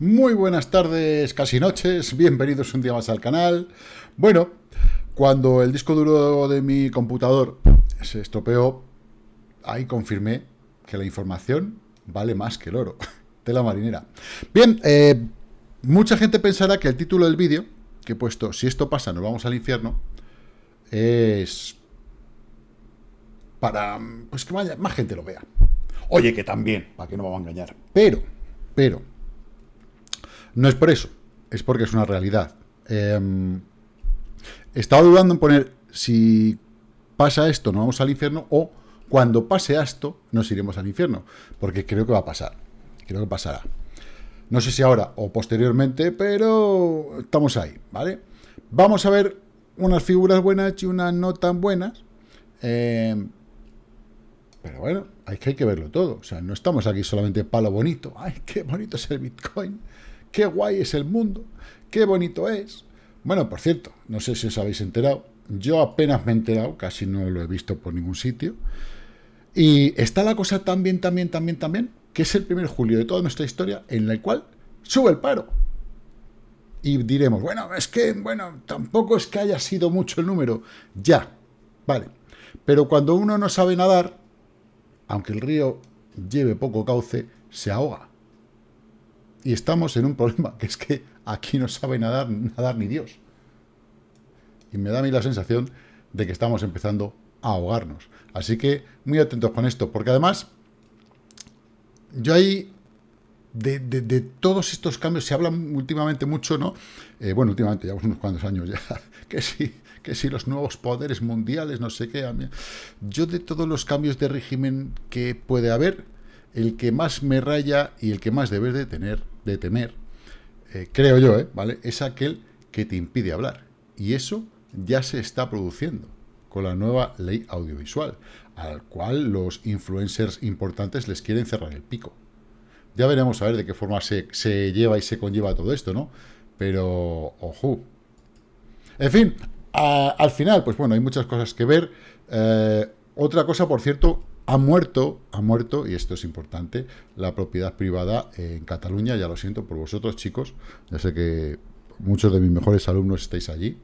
Muy buenas tardes, casi noches, bienvenidos un día más al canal. Bueno, cuando el disco duro de mi computador se estropeó, ahí confirmé que la información vale más que el oro, de la marinera. Bien, eh, mucha gente pensará que el título del vídeo, que he puesto, si esto pasa nos vamos al infierno, es para pues que más gente lo vea. Oye, que también, para que no me a engañar. Pero, pero, no es por eso, es porque es una realidad. Eh, estaba dudando en poner si pasa esto, nos vamos al infierno, o cuando pase esto, nos iremos al infierno, porque creo que va a pasar, creo que pasará. No sé si ahora o posteriormente, pero estamos ahí, ¿vale? Vamos a ver unas figuras buenas y unas no tan buenas. Eh, pero bueno, hay que, hay que verlo todo. O sea, no estamos aquí solamente palo bonito. ¡Ay, qué bonito es el Bitcoin! Qué guay es el mundo, qué bonito es. Bueno, por cierto, no sé si os habéis enterado, yo apenas me he enterado, casi no lo he visto por ningún sitio, y está la cosa tan bien, tan bien, tan bien, que es el primer julio de toda nuestra historia en el cual sube el paro. Y diremos, bueno, es que, bueno, tampoco es que haya sido mucho el número. Ya, vale. Pero cuando uno no sabe nadar, aunque el río lleve poco cauce, se ahoga. Y estamos en un problema, que es que aquí no sabe nadar, nadar ni Dios. Y me da a mí la sensación de que estamos empezando a ahogarnos. Así que muy atentos con esto, porque además, yo ahí, de, todos estos cambios, se habla últimamente mucho, ¿no? Eh, bueno, últimamente, llevamos unos cuantos años ya, que sí, que si los nuevos poderes mundiales, no sé qué. Yo de todos los cambios de régimen que puede haber, el que más me raya y el que más debes de tener, de temer, eh, creo yo, eh, ¿vale? Es aquel que te impide hablar. Y eso ya se está produciendo con la nueva ley audiovisual, al cual los influencers importantes les quieren cerrar el pico. Ya veremos a ver de qué forma se, lleva y se conlleva todo esto, ¿no? Pero, ojo. En fin, al final, pues bueno, hay muchas cosas que ver. Eh, otra cosa, por cierto, ha muerto, ha muerto, y esto es importante, la propiedad privada en Cataluña, ya lo siento por vosotros, chicos, ya sé que muchos de mis mejores alumnos estáis allí,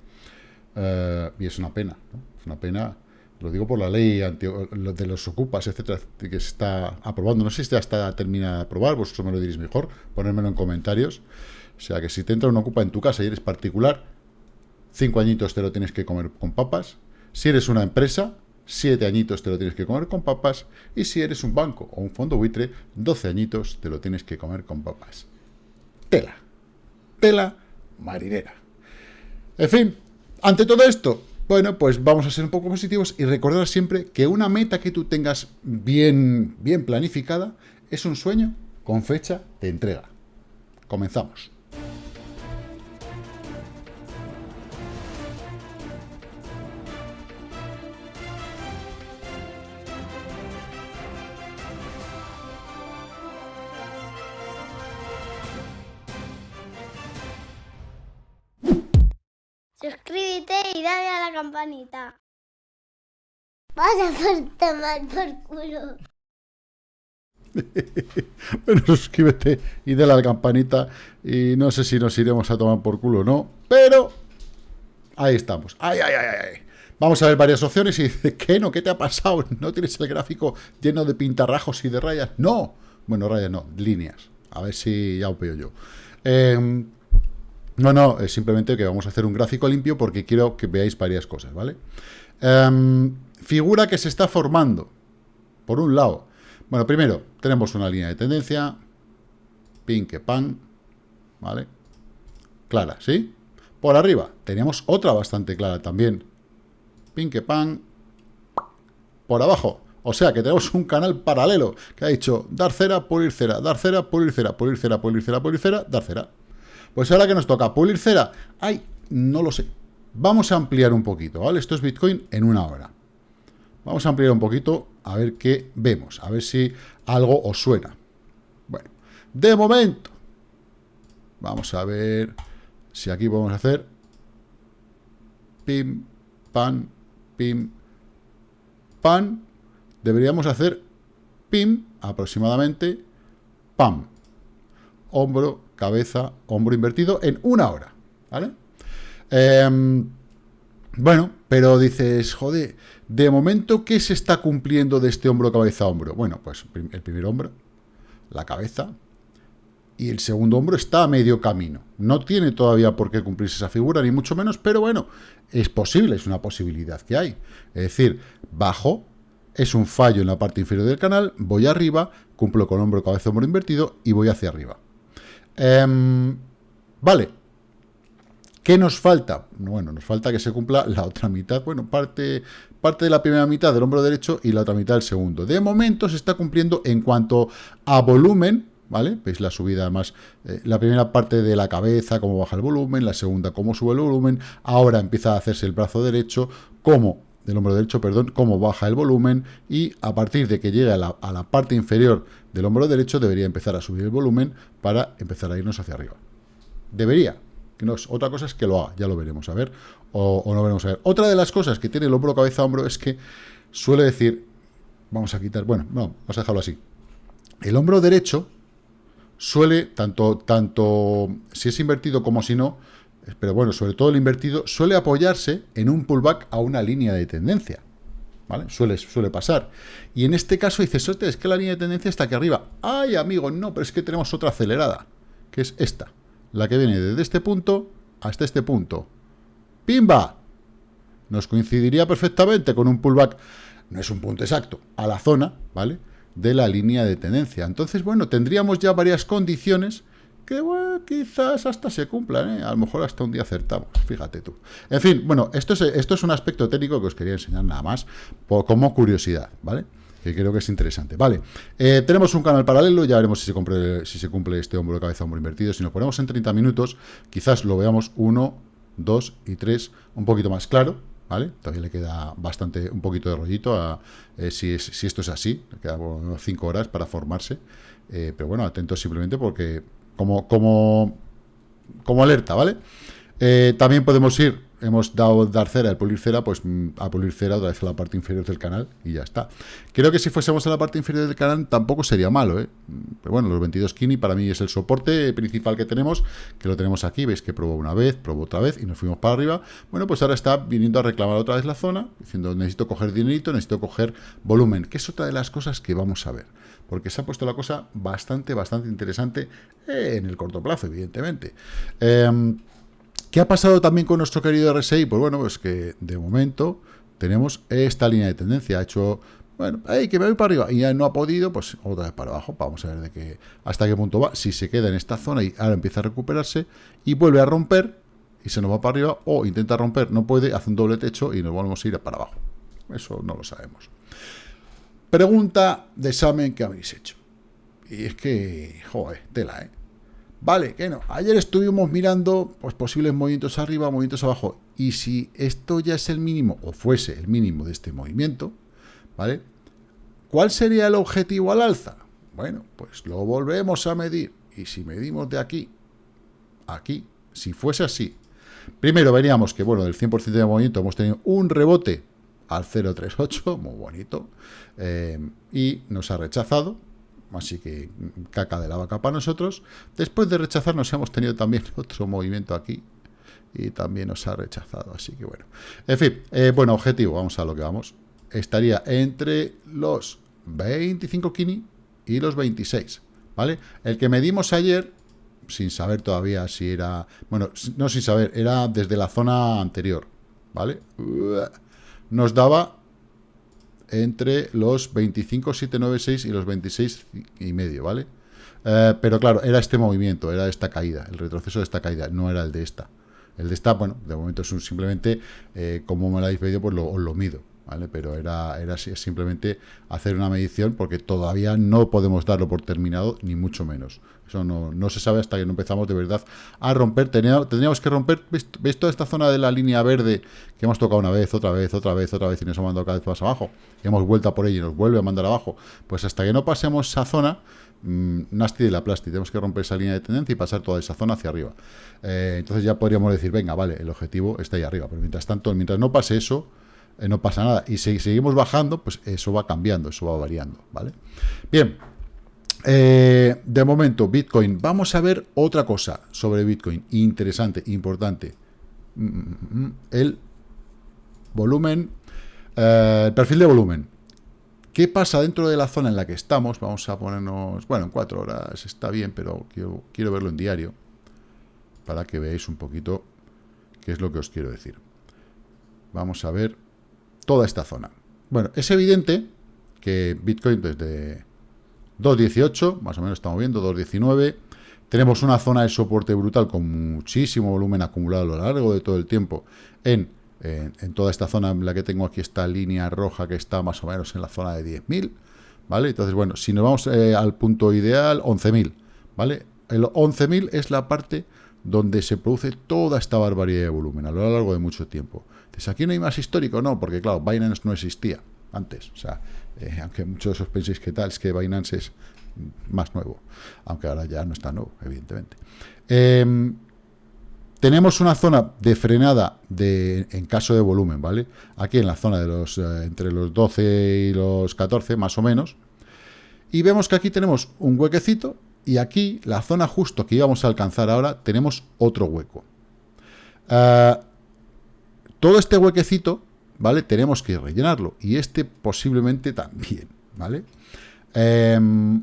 eh, y es una pena, es una pena, lo digo por la ley de los ocupas, etcétera, que se está aprobando, no sé si ya está terminada de aprobar, vosotros me lo diréis mejor, ponérmelo en comentarios, o sea que si te entra un ocupa en tu casa y eres particular, cinco añitos te lo tienes que comer con papas, si eres una empresa, Siete añitos te lo tienes que comer con papas, y si eres un banco o un fondo buitre, 12 añitos te lo tienes que comer con papas. Tela. Tela marinera. En fin, ante todo esto, bueno, pues vamos a ser un poco positivos y recordar siempre que una meta que tú tengas bien, bien planificada es un sueño con fecha de entrega. Comenzamos. Campanita. Vas a tomar por culo. bueno, suscríbete y dale la campanita. Y no sé si nos iremos a tomar por culo o no, pero ahí estamos. Ay, ay, ay, ay. Vamos a ver varias opciones y dice, ¿qué no? ¿Qué te ha pasado? ¿No tienes el gráfico lleno de pintarrajos y de rayas? No. Bueno, rayas no, líneas. A ver si ya opeo yo. Eh, no, no, es simplemente que vamos a hacer un gráfico limpio porque quiero que veáis varias cosas, ¿vale? Em, figura que se está formando. Por un lado, bueno, primero tenemos una línea de tendencia, pin que pan, ¿vale? Clara, ¿sí? Por arriba tenemos otra bastante clara también, pin que pan, por abajo, o sea que tenemos un canal paralelo que ha dicho dar cera, pulir cera, dar cera, pulir cera, pulir cera, pulir cera, pulir cera, dar cera. Pues ahora que nos toca pulir cera, ay, no lo sé. Vamos a ampliar un poquito, ¿vale? Esto es Bitcoin en una hora. Vamos a ampliar un poquito a ver qué vemos, a ver si algo os suena. Bueno, de momento, vamos a ver si aquí podemos hacer pim, pan, pim, pan. Deberíamos hacer pim, aproximadamente, pam. Hombro, cabeza, hombro invertido en una hora, ¿vale? Em, bueno, pero dices, joder, de momento, ¿qué se está cumpliendo de este hombro, cabeza, hombro? Bueno, pues el primer hombro, la cabeza, y el segundo hombro está a medio camino. No tiene todavía por qué cumplirse esa figura, ni mucho menos, pero bueno, es posible, es una posibilidad que hay. Es decir, bajo, es un fallo en la parte inferior del canal, voy arriba, cumplo con hombro, cabeza, hombro invertido y voy hacia arriba. Em, vale. ¿Qué nos falta? Bueno, nos falta que se cumpla la otra mitad. Bueno, parte, parte de la primera mitad del hombro derecho y la otra mitad del segundo. De momento se está cumpliendo en cuanto a volumen, ¿vale? Veis la subida más, eh, la primera parte de la cabeza, cómo baja el volumen, la segunda, cómo sube el volumen, ahora empieza a hacerse el brazo derecho, cómo, del hombro derecho, perdón, cómo baja el volumen, y a partir de que llegue a la, parte inferior del hombro derecho, debería empezar a subir el volumen para empezar a irnos hacia arriba. Debería, otra cosa es que lo haga, ya lo veremos a ver, o, no veremos a ver. Otra de las cosas que tiene el hombro, cabeza, hombro, es que suele decir, vamos a quitar, bueno, no, vamos a dejarlo así, el hombro derecho suele, tanto, tanto si es invertido como si no, pero bueno, sobre todo el invertido, suele apoyarse en un pullback a una línea de tendencia. ¿Vale? Suele, suele pasar. Y en este caso dices, es que la línea de tendencia está aquí arriba. ¡Ay, amigo! No, pero es que tenemos otra acelerada, que es esta. La que viene desde este punto hasta este punto. ¡Pimba! Nos coincidiría perfectamente con un pullback, no es un punto exacto, a la zona, ¿vale? de la línea de tendencia. Entonces, bueno, tendríamos ya varias condiciones que bueno, quizás hasta se cumplan, ¿eh? a lo mejor hasta un día acertamos, fíjate tú. En fin, bueno, esto es, esto es un aspecto técnico que os quería enseñar nada más, como curiosidad, ¿vale? Que creo que es interesante. Vale, eh, tenemos un canal paralelo, ya veremos si se, cumple, si se cumple este hombro de cabeza, hombro invertido. Si nos ponemos en 30 minutos, quizás lo veamos 1, 2 y 3 un poquito más claro, ¿vale? Todavía le queda bastante, un poquito de rollito a, eh, si, si, esto es así, le quedan 5 horas para formarse, eh, pero bueno, atentos simplemente porque como, como, alerta, ¿vale? Eh, también podemos ir hemos dado dar cera, el pulir cera, pues mm, a pulir cera otra vez a la parte inferior del canal y ya está. Creo que si fuésemos a la parte inferior del canal tampoco sería malo, ¿eh? Pero bueno, los 22 Kini para mí es el soporte principal que tenemos, que lo tenemos aquí, veis que probó una vez, probó otra vez y nos fuimos para arriba. Bueno, pues ahora está viniendo a reclamar otra vez la zona, diciendo necesito coger dinerito, necesito coger volumen, que es otra de las cosas que vamos a ver. Porque se ha puesto la cosa bastante, bastante interesante en el corto plazo, evidentemente. Eh, ¿Qué ha pasado también con nuestro querido RSI? Pues bueno, pues que de momento tenemos esta línea de tendencia. Ha hecho, bueno, ahí que me voy para arriba y ya no ha podido, pues otra vez para abajo. Vamos a ver de qué, hasta qué punto va. Si se queda en esta zona y ahora empieza a recuperarse y vuelve a romper y se nos va para arriba o intenta romper, no puede, hace un doble techo y nos volvemos a ir para abajo. Eso no lo sabemos. Pregunta de examen que habéis hecho. Y es que, joder, tela, ¿eh? Vale, que no. Ayer estuvimos mirando pues, posibles movimientos arriba, movimientos abajo. Y si esto ya es el mínimo, o fuese el mínimo de este movimiento, ¿vale? ¿Cuál sería el objetivo al alza? Bueno, pues lo volvemos a medir. Y si medimos de aquí, aquí, si fuese así, primero veríamos que, bueno, del 100% de movimiento hemos tenido un rebote al 0,38, muy bonito, eh, y nos ha rechazado, Así que caca de la vaca para nosotros. Después de rechazarnos hemos tenido también otro movimiento aquí. Y también nos ha rechazado. Así que bueno. En fin, eh, bueno, objetivo. Vamos a lo que vamos. Estaría entre los 25 kini y los 26. ¿Vale? El que medimos ayer, sin saber todavía si era... Bueno, no sin saber, era desde la zona anterior. ¿Vale? Nos daba entre los 25,796 y los 26 y medio, ¿vale? Eh, pero claro, era este movimiento, era esta caída, el retroceso de esta caída, no era el de esta. El de esta, bueno, de momento es un, simplemente, eh, como me lo habéis pedido, pues lo, os lo mido. ¿Vale? Pero era, simplemente hacer una medición porque todavía no podemos darlo por terminado, ni mucho menos. Eso no, se sabe hasta que no empezamos de verdad a romper. Tendríamos que romper, ¿veis, toda esta zona de la línea verde que hemos tocado una vez, otra vez, otra vez, otra vez y nos ha mandado cada vez más abajo? Y hemos vuelto a por ella y nos vuelve a mandar abajo. Pues hasta que no pasemos esa zona, mmm, nasty de la plasti, tenemos que romper esa línea de tendencia y pasar toda esa zona hacia arriba. Eh, entonces ya podríamos decir, venga, vale, el objetivo está ahí arriba. Pero mientras tanto, mientras no pase eso, eh, no pasa nada. Y si seguimos bajando, pues eso va cambiando, eso va variando, ¿vale? Bien, Eh, de momento, Bitcoin. Vamos a ver otra cosa sobre Bitcoin. Interesante, importante. Mm, mm, mm, el volumen, eh, el perfil de volumen. ¿Qué pasa dentro de la zona en la que estamos? Vamos a ponernos, bueno, en cuatro horas está bien, pero quiero, quiero verlo en diario para que veáis un poquito qué es lo que os quiero decir. Vamos a ver toda esta zona. Bueno, es evidente que Bitcoin desde 2.18, más o menos estamos viendo, 2.19, tenemos una zona de soporte brutal con muchísimo volumen acumulado a lo largo de todo el tiempo en, en, toda esta zona en la que tengo aquí esta línea roja que está más o menos en la zona de 10.000, ¿vale? Entonces, bueno, si nos vamos eh, al punto ideal, 11.000, ¿vale? El 11.000 es la parte donde se produce toda esta barbaridad de volumen a lo largo de mucho tiempo. Entonces, ¿aquí no hay más histórico? No, porque claro, Binance no existía antes. O sea, eh, aunque muchos os penséis que tal, es que Binance es más nuevo, aunque ahora ya no está nuevo, evidentemente. Em, tenemos una zona de frenada de, en caso de volumen, ¿vale? Aquí en la zona de los eh, entre los 12 y los 14, más o menos. Y vemos que aquí tenemos un huequecito y aquí, la zona justo que íbamos a alcanzar ahora, tenemos otro hueco. Ah, todo este huequecito, ¿vale? Tenemos que rellenarlo. Y este posiblemente también, ¿vale? Em,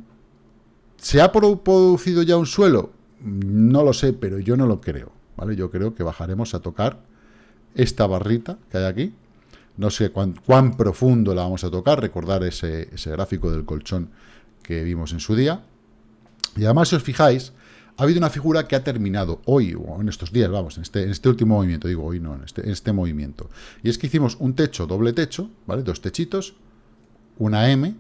¿Se ha producido ya un suelo? No lo sé, pero yo no lo creo, ¿vale? Yo creo que bajaremos a tocar esta barrita que hay aquí. No sé cuán, profundo la vamos a tocar, recordar ese gráfico del colchón que vimos en su día. Y además, si os fijáis, ha habido una figura que ha terminado hoy, o en estos días, vamos, en este, este último movimiento, digo hoy no, en este, este, movimiento. Y es que hicimos un techo, doble techo, ¿vale? Dos techitos, una M,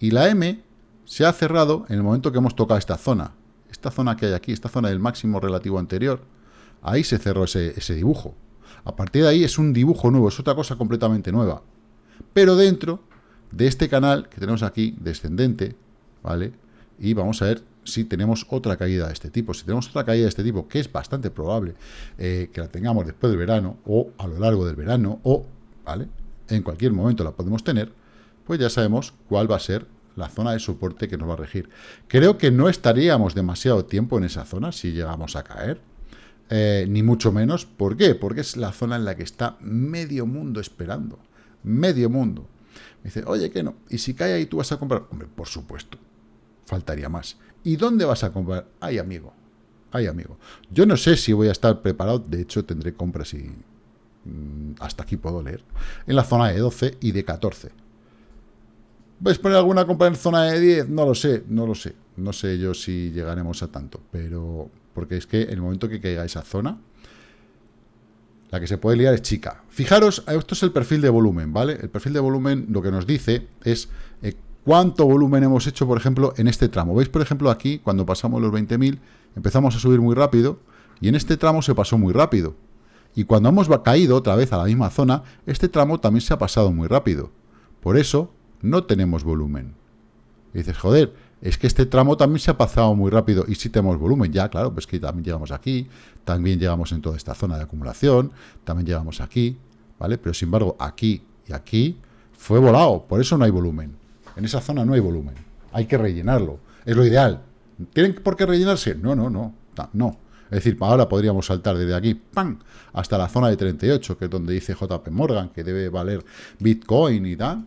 y la M se ha cerrado en el momento que hemos tocado esta zona. Esta zona que hay aquí, esta zona del máximo relativo anterior, ahí se cerró ese, ese dibujo. A partir de ahí es un dibujo nuevo, es otra cosa completamente nueva. Pero dentro de este canal que tenemos aquí, descendente, ¿vale? Y vamos a ver si tenemos otra caída de este tipo. Si tenemos otra caída de este tipo, que es bastante probable eh, que la tengamos después del verano, o a lo largo del verano, o, ¿vale? En cualquier momento la podemos tener, pues ya sabemos cuál va a ser la zona de soporte que nos va a regir. Creo que no estaríamos demasiado tiempo en esa zona si llegamos a caer, eh, ni mucho menos. ¿Por qué? Porque es la zona en la que está medio mundo esperando. Medio mundo. Me dice, oye, que no. ¿Y si cae ahí tú vas a comprar? Hombre, por supuesto. Faltaría más. ¿Y dónde vas a comprar? Ay, amigo. Ay, amigo. Yo no sé si voy a estar preparado. De hecho, tendré compras y... Mm, hasta aquí puedo leer. En la zona de 12 y de 14. ¿Vais a poner alguna compra en zona de 10? No lo sé, no lo sé. No sé yo si llegaremos a tanto. Pero... Porque es que en el momento que caiga esa zona... La que se puede liar es chica. Fijaros, esto es el perfil de volumen, ¿vale? El perfil de volumen lo que nos dice es eh, ¿Cuánto volumen hemos hecho, por ejemplo, en este tramo? ¿Veis, por ejemplo, aquí, cuando pasamos los 20.000, empezamos a subir muy rápido, y en este tramo se pasó muy rápido. Y cuando hemos caído otra vez a la misma zona, este tramo también se ha pasado muy rápido. Por eso, no tenemos volumen. Dices, joder, es que este tramo también se ha pasado muy rápido y sí tenemos volumen. Ya, claro, pues que también llegamos aquí, también llegamos en toda esta zona de acumulación, también llegamos aquí, ¿vale? Pero sin embargo, aquí y aquí fue volado, por eso no hay volumen. En esa zona no hay volumen. Hay que rellenarlo. Es lo ideal. ¿Tienen por qué rellenarse? No, no, no. No. Es decir, ahora podríamos saltar desde aquí, ¡pam!, hasta la zona de 38, que es donde dice JP Morgan, que debe valer Bitcoin y tal,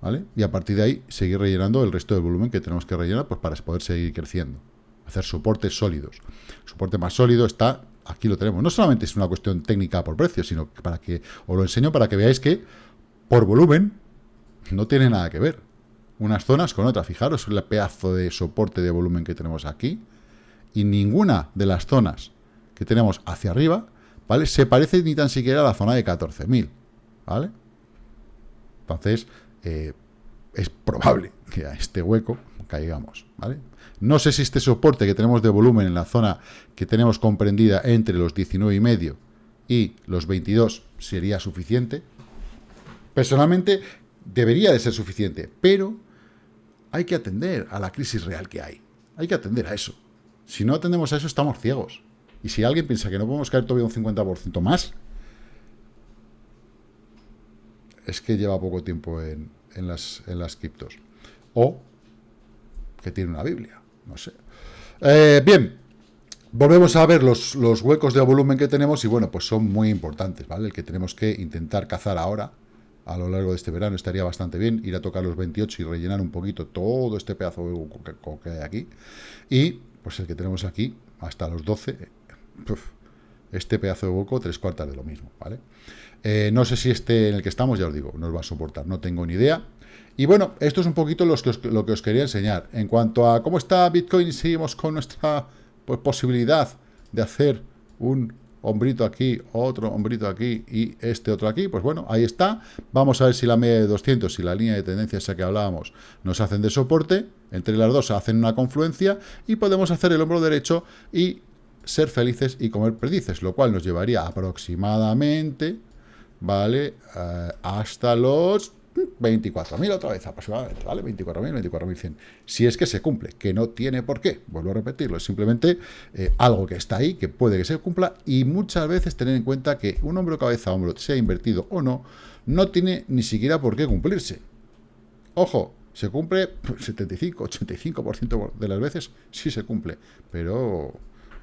¿vale? Y a partir de ahí seguir rellenando el resto del volumen que tenemos que rellenar pues, para poder seguir creciendo. Hacer soportes sólidos. Soporte más sólido está, aquí lo tenemos. No solamente es una cuestión técnica por precio, sino para que os lo enseño para que veáis que por volumen no tiene nada que ver unas zonas con otras. Fijaros el pedazo de soporte de volumen que tenemos aquí. Y ninguna de las zonas que tenemos hacia arriba, ¿vale? Se parece ni tan siquiera a la zona de 14.000, ¿vale? Entonces, eh, es probable que a este hueco caigamos, ¿vale? No sé si este soporte que tenemos de volumen en la zona que tenemos comprendida entre los 19,5 y los 22 sería suficiente. Personalmente, debería de ser suficiente, pero hay que atender a la crisis real que hay. Hay que atender a eso. Si no atendemos a eso, estamos ciegos. Y si alguien piensa que no podemos caer todavía un 50% más, es que lleva poco tiempo en, las, criptos. O que tiene una Biblia, no sé. Eh, bien, volvemos a ver los, los huecos de volumen que tenemos y bueno, pues son muy importantes, ¿vale? El que tenemos que intentar cazar ahora, a lo largo de este verano estaría bastante bien, ir a tocar los 28 y rellenar un poquito todo este pedazo de que, hay aquí. Y pues el que tenemos aquí, hasta los 12, este pedazo de hueco, tres cuartas de lo mismo, ¿vale? Eh, no sé si este en el que estamos, ya os digo, nos va a soportar, no tengo ni idea. Y bueno, esto es un poquito lo que os quería enseñar. En cuanto a cómo está Bitcoin, seguimos con nuestra pues, posibilidad de hacer un hombrito aquí, otro hombrito aquí y este otro aquí, pues bueno, ahí está. Vamos a ver si la media de 200 y la línea de tendencia esa que hablábamos nos hacen de soporte. Entre las dos hacen una confluencia y podemos hacer el hombro derecho y ser felices y comer perdices, lo cual nos llevaría aproximadamente, ¿vale? Eh, hasta los 24.000 otra vez aproximadamente, ¿vale? 24.000, 24.100. Si es que se cumple, que no tiene por qué, vuelvo a repetirlo, es simplemente eh, algo que está ahí, que puede que se cumpla, y muchas veces tener en cuenta que un hombro cabeza hombro, sea invertido o no, no tiene ni siquiera por qué cumplirse. Ojo, se cumple 75, 85% de las veces, sí se cumple, pero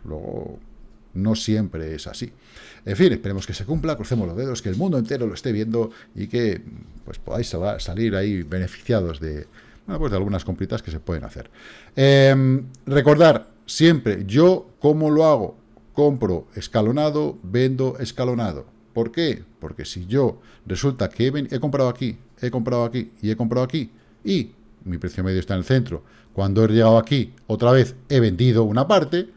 luego no siempre es así. En fin, esperemos que se cumpla, crucemos los dedos, que el mundo entero lo esté viendo y que pues, podáis salir ahí beneficiados de, pues de algunas compritas que se pueden hacer. Em, recordar, siempre, yo, ¿cómo lo hago? Compro escalonado, vendo escalonado. ¿Por qué? Porque si yo resulta que he comprado aquí, he comprado aquí y he comprado aquí y mi precio medio está en el centro, cuando he llegado aquí, otra vez he vendido una parte,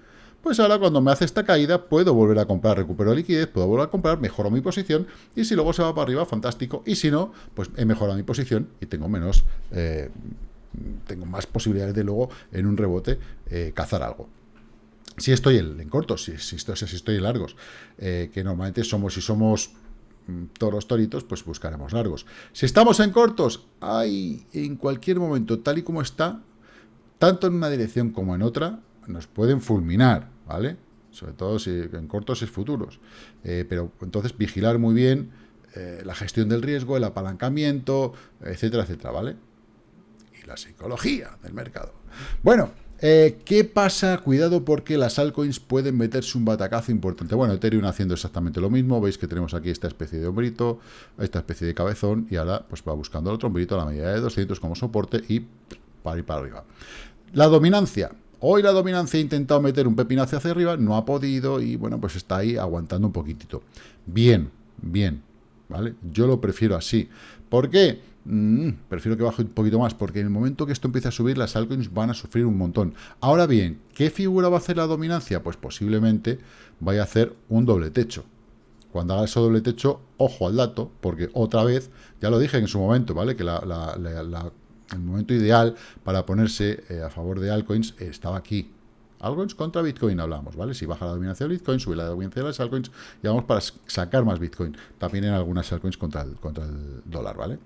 pues ahora cuando me hace esta caída puedo volver a comprar, recupero liquidez, puedo volver a comprar, mejoro mi posición y si luego se va para arriba, fantástico. Y si no, pues he mejorado mi posición y tengo menos, eh, tengo más posibilidades de luego en un rebote eh, cazar algo. Si estoy en, cortos, si, si, estoy, si estoy en largos, eh, que normalmente somos, si somos mm, toros toritos, pues buscaremos largos. Si estamos en cortos, hay en cualquier momento, tal y como está, tanto en una dirección como en otra, nos pueden fulminar, ¿vale? Sobre todo si en cortos es futuros. Eh, pero entonces vigilar muy bien eh, la gestión del riesgo, el apalancamiento, etcétera, etcétera, ¿vale? Y la psicología del mercado. Bueno, eh, ¿qué pasa? Cuidado porque las altcoins pueden meterse un batacazo importante. Bueno, Ethereum haciendo exactamente lo mismo. Veis que tenemos aquí esta especie de hombrito, esta especie de cabezón, y ahora pues va buscando el otro hombrito a la medida de 200 como soporte y para ir para arriba. La dominancia. Hoy la dominancia ha intentado meter un pepinazo hacia arriba, no ha podido y bueno, pues está ahí aguantando un poquitito. Bien, bien, ¿vale? Yo lo prefiero así. ¿Por qué? Mm, prefiero que baje un poquito más, porque en el momento que esto empiece a subir, las altcoins van a sufrir un montón. Ahora bien, ¿qué figura va a hacer la dominancia? Pues posiblemente vaya a hacer un doble techo. Cuando haga ese doble techo, ojo al dato, porque otra vez, ya lo dije en su momento, ¿vale? Que la el momento ideal para ponerse eh, a favor de altcoins estaba aquí. Altcoins contra Bitcoin hablamos, ¿vale? Si baja la dominancia de Bitcoin, sube la dominancia de las altcoins y vamos para sacar más Bitcoin. También en algunas altcoins contra el, contra el dólar, ¿vale?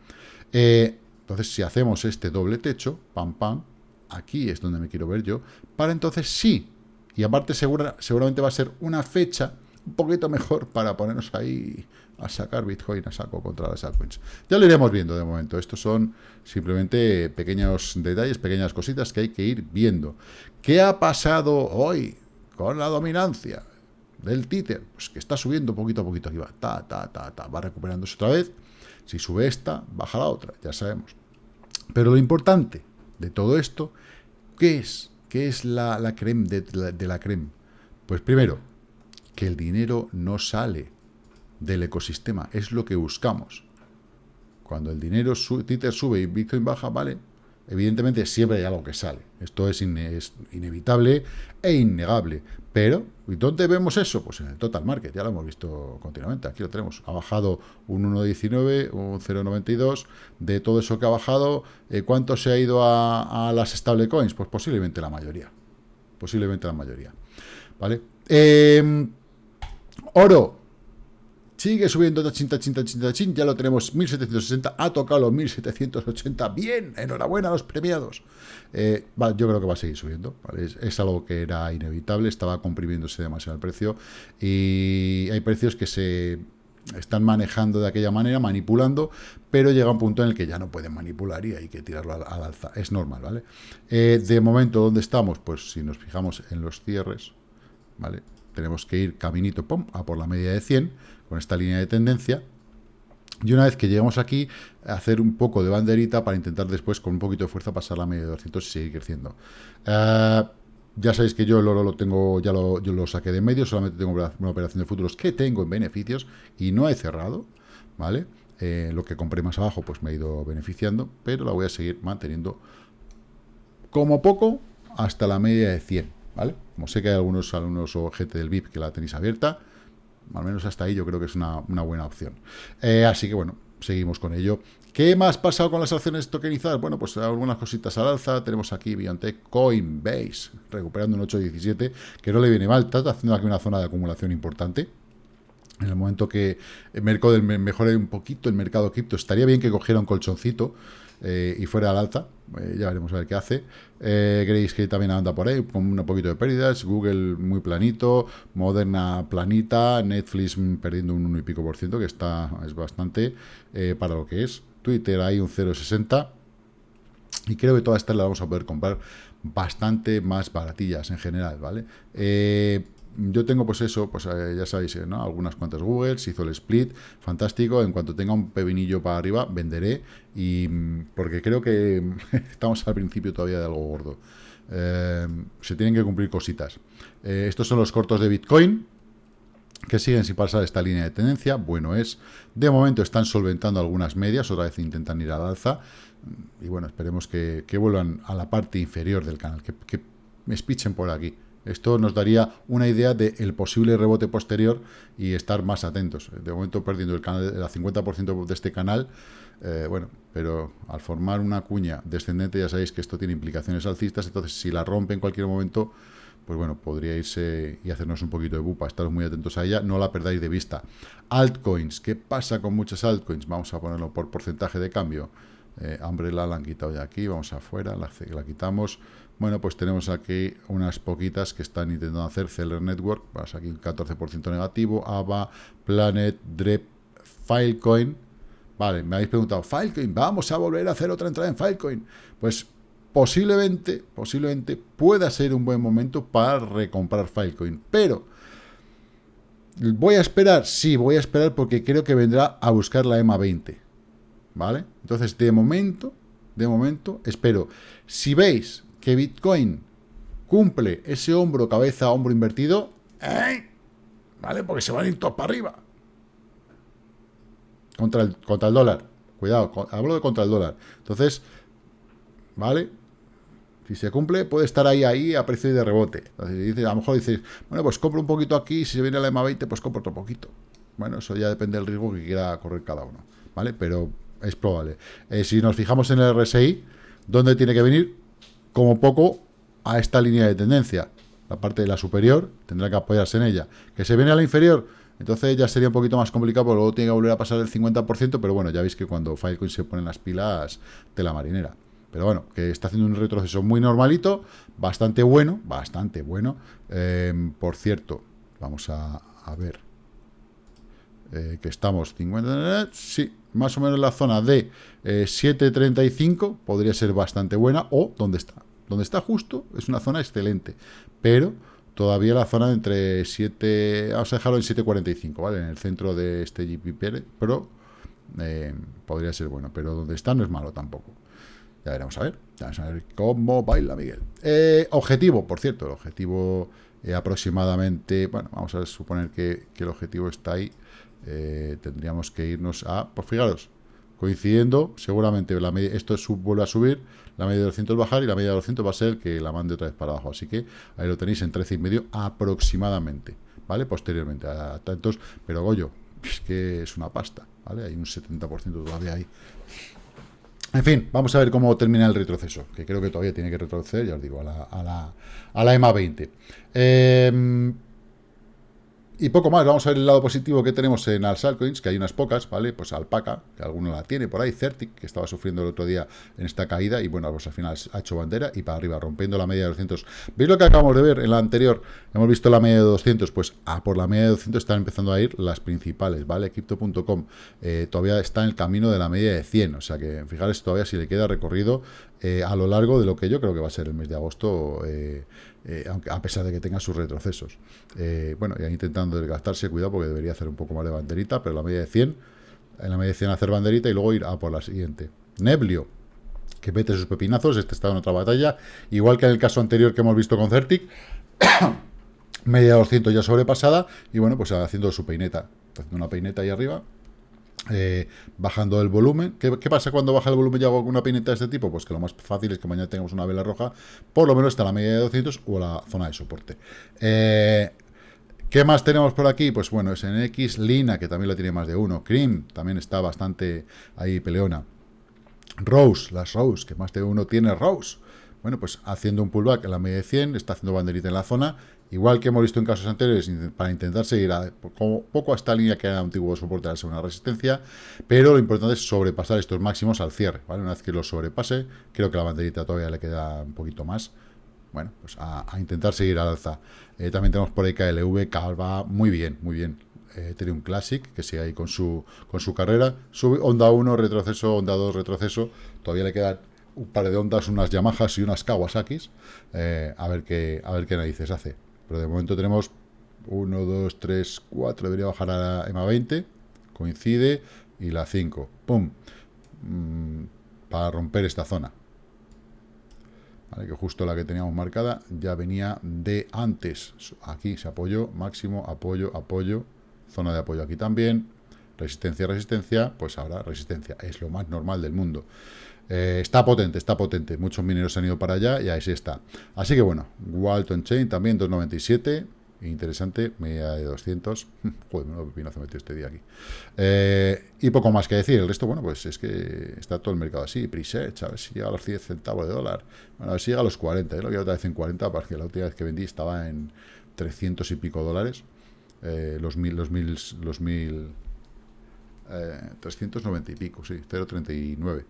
Eh, entonces, si hacemos este doble techo, pam, pam, aquí es donde me quiero ver yo, para entonces sí, y aparte segura, seguramente va a ser una fecha un poquito mejor para ponernos ahí a sacar Bitcoin a saco contra las altcoins. Ya lo iremos viendo de momento. Estos son simplemente pequeños detalles, pequeñas cositas que hay que ir viendo. ¿Qué ha pasado hoy con la dominancia del títer? Pues que está subiendo poquito a poquito aquí va. Ta, ta, ta, ta. Va recuperándose otra vez. Si sube esta, baja la otra. Ya sabemos. Pero lo importante de todo esto, ¿qué es? ¿Qué es la, la creme de de la creme? Pues primero, que el dinero no sale del ecosistema, es lo que buscamos. Cuando el dinero su Tether sube y Bitcoin baja, vale, evidentemente siempre hay algo que sale. Esto es, inevitable e innegable. Pero, ¿y dónde vemos eso? Pues en el total market, ya lo hemos visto continuamente. Aquí lo tenemos. Ha bajado un 1,19, un 0,92. De todo eso que ha bajado, eh, ¿cuánto se ha ido a, las stablecoins? Pues posiblemente la mayoría. Posiblemente la mayoría. ¿Vale? Eh, Oro. Sigue subiendo, tachín, tachín, tachín, tachín. Ya lo tenemos 1760. Ha tocado los 1780. Bien, enhorabuena a los premiados. Eh, yo creo que va a seguir subiendo. Es, algo que era inevitable. Estaba comprimiéndose demasiado el precio. Y hay precios que se están manejando de aquella manera, manipulando, pero llega un punto en el que ya no pueden manipular y hay que tirarlo al, alza. Es normal, ¿vale? Eh, de momento, ¿dónde estamos? Pues si nos fijamos en los cierres, ¿vale? Tenemos que ir caminito, pum, a por la media de 100, con esta línea de tendencia, y una vez que llegamos aquí, hacer un poco de banderita para intentar después, con un poquito de fuerza, pasar la media de 200 y seguir creciendo. Eh, ya sabéis que yo lo tengo, ya lo, yo lo saqué de medio, solamente tengo una operación de futuros que tengo en beneficios y no he cerrado, ¿vale? Eh, lo que compré más abajo pues me ha ido beneficiando, pero la voy a seguir manteniendo como poco hasta la media de 100, ¿vale? Como sé que hay algunos alumnos o gente del VIP que la tenéis abierta, al menos hasta ahí yo creo que es una, buena opción. Eh, así que bueno, seguimos con ello. ¿Qué más ha pasado con las acciones tokenizadas? Bueno, pues algunas cositas al alza. Tenemos aquí BioNTech Coinbase, recuperando un 8.17, que no le viene mal. Está haciendo aquí una zona de acumulación importante. En el momento que el mercado mejore un poquito el mercado cripto, estaría bien que cogiera un colchoncito eh, y fuera al alza. Eh, ya veremos a ver qué hace. Eh, que también anda por ahí con un poquito de pérdidas. Google muy planito, Moderna planita, Netflix perdiendo un 1 y pico por ciento, que está es bastante eh, para lo que es. Twitter hay un 0,60. Y creo que todas estas las vamos a poder comprar bastante más baratillas en general, ¿vale? Yo tengo pues eso, pues eh, ya sabéis, ¿no? Algunas cuantas Google, se hizo el split, fantástico, en cuanto tenga un pepinillo para arriba, venderé, y mm, porque creo que estamos al principio todavía de algo gordo. Eh, se tienen que cumplir cositas. Eh, estos son los cortos de Bitcoin, que siguen sin pasar esta línea de tendencia, bueno es, de momento están solventando algunas medias, otra vez intentan ir al alza, y bueno, esperemos que, vuelvan a la parte inferior del canal, que, que me espichen por aquí. Esto nos daría una idea del posible rebote posterior y estar más atentos. De momento perdiendo el, canal, el 50% de este canal, eh, bueno, pero al formar una cuña descendente ya sabéis que esto tiene implicaciones alcistas, entonces si la rompe en cualquier momento, pues bueno, podría irse y hacernos un poquito de bupa, estaros muy atentos a ella, no la perdáis de vista. Altcoins, ¿qué pasa con muchas altcoins? Vamos a ponerlo por porcentaje de cambio. Eh, Umbrella la han quitado ya aquí, vamos afuera, la, la quitamos. Bueno, pues tenemos aquí unas poquitas que están intentando hacer Celer Network, vas aquí un 14% negativo, AVA, Planet, Drep, Filecoin. Vale, me habéis preguntado, Filecoin, vamos a volver a hacer otra entrada en Filecoin. Pues posiblemente, posiblemente pueda ser un buen momento para recomprar Filecoin, pero voy a esperar, sí, voy a esperar porque creo que vendrá a buscar la EMA 20, ¿vale? Entonces, de momento, de momento, espero. Si veis que Bitcoin cumple ese hombro, cabeza, hombro invertido, ¿eh? ¿vale? Porque se van a ir todos para arriba. Contra el, contra el dólar. Cuidado, hablo de contra el dólar. Entonces, ¿vale? Si se cumple, puede estar ahí, ahí a precio de rebote. Entonces, a lo mejor dices, bueno, pues compro un poquito aquí, si se viene la EMA 20, pues compro otro poquito. Bueno, eso ya depende del riesgo que quiera correr cada uno, ¿vale? Pero es probable. Eh, si nos fijamos en el RSI, ¿dónde tiene que venir? Como poco a esta línea de tendencia. La parte de la superior tendrá que apoyarse en ella. Que se viene a la inferior, entonces ya sería un poquito más complicado, porque luego tiene que volver a pasar el 50%, pero bueno, ya veis que cuando Filecoin se pone las pilas de la marinera. Pero bueno, que está haciendo un retroceso muy normalito, bastante bueno, bastante bueno. Em, por cierto, vamos a, ver eh, que estamos 50, sí, más o menos la zona de 7.35 eh, podría ser bastante buena, o donde está. Donde está justo es una zona excelente, pero todavía la zona entre 7, vamos a dejarlo en 7.45, ¿vale? En el centro de este GP Pro eh, podría ser bueno, pero donde está no es malo tampoco. Ya veremos a ver, ya vamos a ver cómo baila Miguel. Objetivo, por cierto, el objetivo aproximadamente, bueno, vamos a suponer que, que el objetivo está ahí, eh, tendríamos que irnos a, pues fijaros, coincidiendo, seguramente la media, esto vuelve a subir, la media de 200 bajar y la media de 200 va a ser que la mande otra vez para abajo. Así que ahí lo tenéis en 13,5 aproximadamente, ¿vale? Posteriormente, a tantos, pero Goyo, es que es una pasta, ¿vale? Hay un 70% todavía ahí. En fin, vamos a ver cómo termina el retroceso, que creo que todavía tiene que retroceder, ya os digo, a la, a la, a la EMA 20. Eh, y poco más, vamos a ver el lado positivo que tenemos en las que hay unas pocas, ¿vale? Pues Alpaca, que alguno la tiene por ahí, Certic, que estaba sufriendo el otro día en esta caída, y bueno, pues al final ha hecho bandera y para arriba, rompiendo la media de 200. ¿Veis lo que acabamos de ver en la anterior? Hemos visto la media de 200, pues a por la media de 200 están empezando a ir las principales, ¿vale? Crypto.com eh, todavía está en el camino de la media de 100, o sea que fijaros todavía si le queda recorrido eh, a lo largo de lo que yo creo que va a ser el mes de agosto, eh, eh, aunque a pesar de que tenga sus retrocesos. bueno, ya intentando desgastarse, cuidado porque debería hacer un poco más de banderita, pero la media de 100, en la media de 100 hacer banderita y luego ir a por la siguiente. Neblio, que mete sus pepinazos, este está en otra batalla, igual que en el caso anterior que hemos visto con Certic, media de 200 ya sobrepasada, y bueno, pues haciendo su peineta, haciendo una peineta ahí arriba, eh, bajando el volumen. ¿Qué, pasa cuando baja el volumen y hago una pineta de este tipo? Pues que lo más fácil es que mañana tengamos una vela roja, por lo menos está la media de 200 o la zona de soporte. Eh, ¿Qué más tenemos por aquí? Pues bueno, SNX, Lina, que también la tiene más de uno, Cream, también está bastante ahí peleona. Rose, las Rose, que más de uno tiene Rose. Bueno, pues haciendo un pullback en la media de 100, está haciendo banderita en la zona, igual que hemos visto en casos anteriores, para intentar seguir a, poco a esta línea que era antiguo soporte de la segunda resistencia, pero lo importante es sobrepasar estos máximos al cierre, ¿vale? Una vez que los sobrepase, creo que la banderita todavía le queda un poquito más, bueno, pues a, intentar seguir al alza. Eh, también tenemos por ahí KLV, Calva, muy bien, muy bien. Eh, un Classic, que sigue ahí con su, con su carrera. Onda 1, retroceso, onda 2, retroceso. Todavía le quedan un par de ondas, unas Yamahas y unas Kawasakis, eh, a, ver qué, a ver qué narices hace. Pero de momento tenemos 1, 2, 3, 4, debería bajar a la EMA 20, coincide, y la 5, ¡pum! Mm, para romper esta zona. Vale, que justo la que teníamos marcada ya venía de antes. Aquí se apoyó, máximo, apoyo, apoyo, zona de apoyo aquí también, resistencia, resistencia, pues ahora resistencia, es lo más normal del mundo. Eh, está potente, está potente. Muchos mineros han ido para allá y ahí sí está. Así que bueno, Walton Chain también 297. Interesante, media de 200. Joder, me pepinazo metido este día aquí. Eh, y poco más que decir. El resto, bueno, pues es que está todo el mercado así. Preset, a ver si llega a los 10 centavos de dólar. Bueno, a ver si llega a los 40. Yo lo quiero otra vez en 40 porque la última vez que vendí estaba en 300 y pico dólares. Eh, los mil, los mil, los mil 390 y pico, sí, 0.39.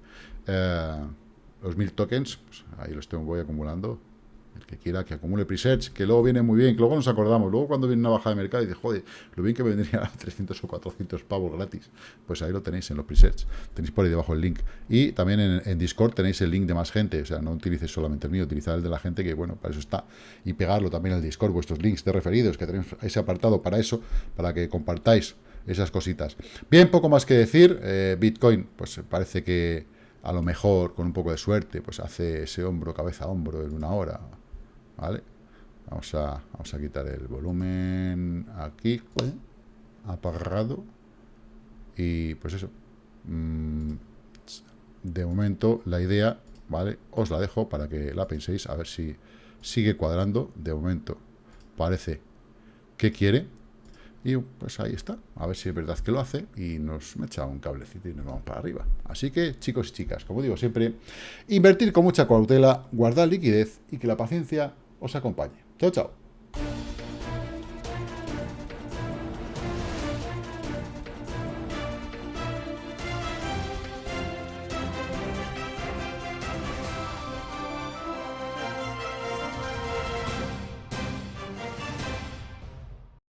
Eh, los 1000 tokens, pues ahí los tengo, voy acumulando. El que quiera que acumule presets, que luego viene muy bien, que luego nos acordamos. Luego cuando viene una bajada de mercado y dice, joder, lo bien que vendría a 300 o 400 pavos gratis. Pues ahí lo tenéis en los presets. Tenéis por ahí debajo el link. Y también en, Discord tenéis el link de más gente. O sea, no utilices solamente el mío, utilizad el de la gente que, bueno, para eso está. Y pegarlo también al Discord, vuestros links de referidos, que tenéis ese apartado para eso, para que compartáis esas cositas. Bien, poco más que decir. Eh, Bitcoin, pues parece que a lo mejor, con un poco de suerte, pues hace ese hombro, cabeza, hombro en una hora. ¿Vale? Vamos a, vamos a quitar el volumen aquí, apagado. Y pues eso. Mm, de momento, la idea, ¿vale? Os la dejo para que la penséis, a ver si sigue cuadrando. De momento, parece que quiere. Y pues ahí está, a ver si es verdad que lo hace y nos echa un cablecito y nos vamos para arriba. Así que, chicos y chicas, como digo siempre, invertir con mucha cautela, guardar liquidez y que la paciencia os acompañe. Chao, chao.